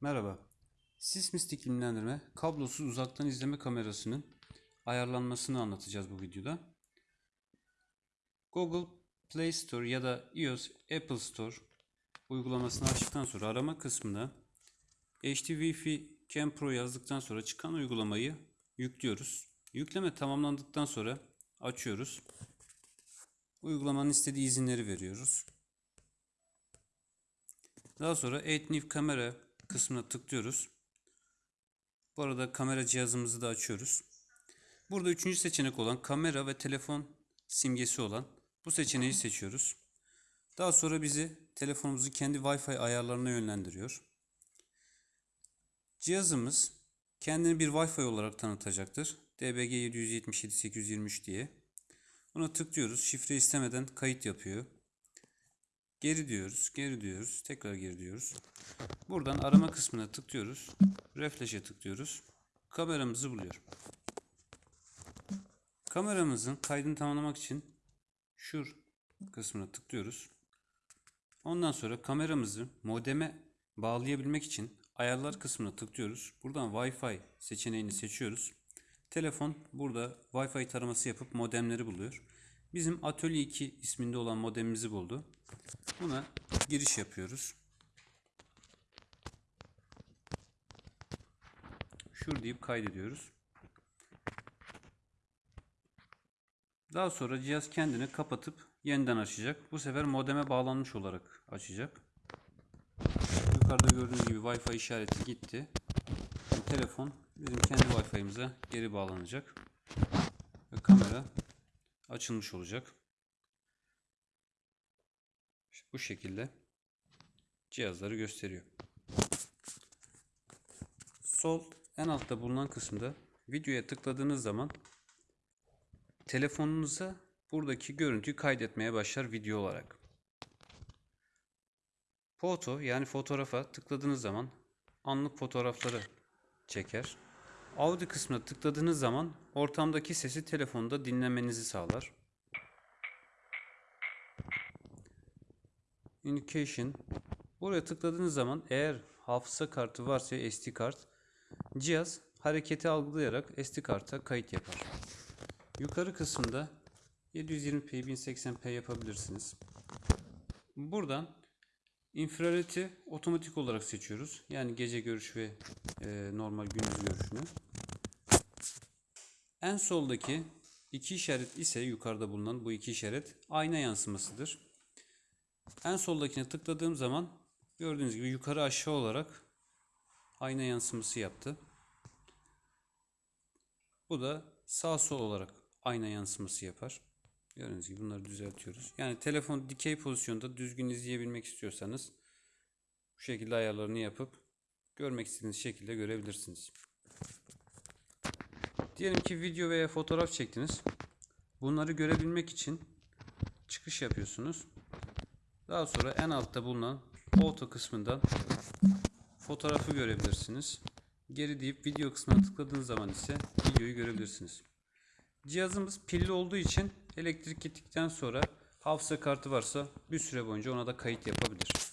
Merhaba. Sismist iklimlendirme kablosuz uzaktan izleme kamerasının ayarlanmasını anlatacağız bu videoda. Google Play Store ya da iOS Apple Store uygulamasını açtıktan sonra arama kısmına HD Wi-Fi Cam Pro yazdıktan sonra çıkan uygulamayı yüklüyoruz. Yükleme tamamlandıktan sonra açıyoruz. Uygulamanın istediği izinleri veriyoruz. Daha sonra Add New Camera kısmına tıklıyoruz. Bu arada kamera cihazımızı da açıyoruz. Burada üçüncü seçenek olan kamera ve telefon simgesi olan bu seçeneği seçiyoruz. Daha sonra bizi telefonumuzu kendi Wi-Fi ayarlarına yönlendiriyor. Cihazımız kendini bir Wi-Fi olarak tanıtacaktır. DBG 777 823 diye. Buna tıklıyoruz. Şifre istemeden kayıt yapıyor. Geri diyoruz, geri diyoruz, tekrar geri diyoruz. Buradan arama kısmına tıklıyoruz. Refresh'e tıklıyoruz. Kameramızı buluyor. Kameramızın kaydını tamamlamak için şur kısmına tıklıyoruz. Ondan sonra kameramızı modeme bağlayabilmek için ayarlar kısmına tıklıyoruz. Buradan Wi-Fi seçeneğini seçiyoruz. Telefon burada Wi-Fi taraması yapıp modemleri buluyor. Bizim Atölye 2 isminde olan modemimizi buldu. Buna giriş yapıyoruz. Şur deyip kaydediyoruz. Daha sonra cihaz kendini kapatıp yeniden açacak. Bu sefer modeme bağlanmış olarak açacak. Yukarıda gördüğünüz gibi Wi-Fi işareti gitti. Şimdi telefon bizim kendi Wi-Fi'mize geri bağlanacak. Ve kamera açılmış olacak. Bu şekilde cihazları gösteriyor. Sol en altta bulunan kısımda videoya tıkladığınız zaman telefonunuza buradaki görüntüyü kaydetmeye başlar video olarak. Foto yani fotoğrafa tıkladığınız zaman anlık fotoğrafları çeker. Audio kısmına tıkladığınız zaman ortamdaki sesi telefonda dinlemenizi sağlar. Indication. Buraya tıkladığınız zaman eğer hafıza kartı varsa SD kart cihaz hareketi algılayarak SD karta kayıt yapar. Yukarı kısımda 720p 1080p yapabilirsiniz. Buradan infraredi otomatik olarak seçiyoruz. Yani gece görüş ve e, normal gündüz görüşünü. En soldaki iki işaret ise yukarıda bulunan bu iki işaret ayna yansımasıdır. En soldakine tıkladığım zaman gördüğünüz gibi yukarı aşağı olarak ayna yansıması yaptı. Bu da sağ sol olarak ayna yansıması yapar. Gördüğünüz gibi bunları düzeltiyoruz. Yani telefon dikey pozisyonda düzgün izleyebilmek istiyorsanız bu şekilde ayarlarını yapıp görmek istediğiniz şekilde görebilirsiniz. Diyelim ki video veya fotoğraf çektiniz. Bunları görebilmek için çıkış yapıyorsunuz. Daha sonra en altta bulunan foto kısmından fotoğrafı görebilirsiniz. Geri deyip video kısmına tıkladığınız zaman ise videoyu görebilirsiniz. Cihazımız pilli olduğu için elektrik gittikten sonra hafıza kartı varsa bir süre boyunca ona da kayıt yapabilir.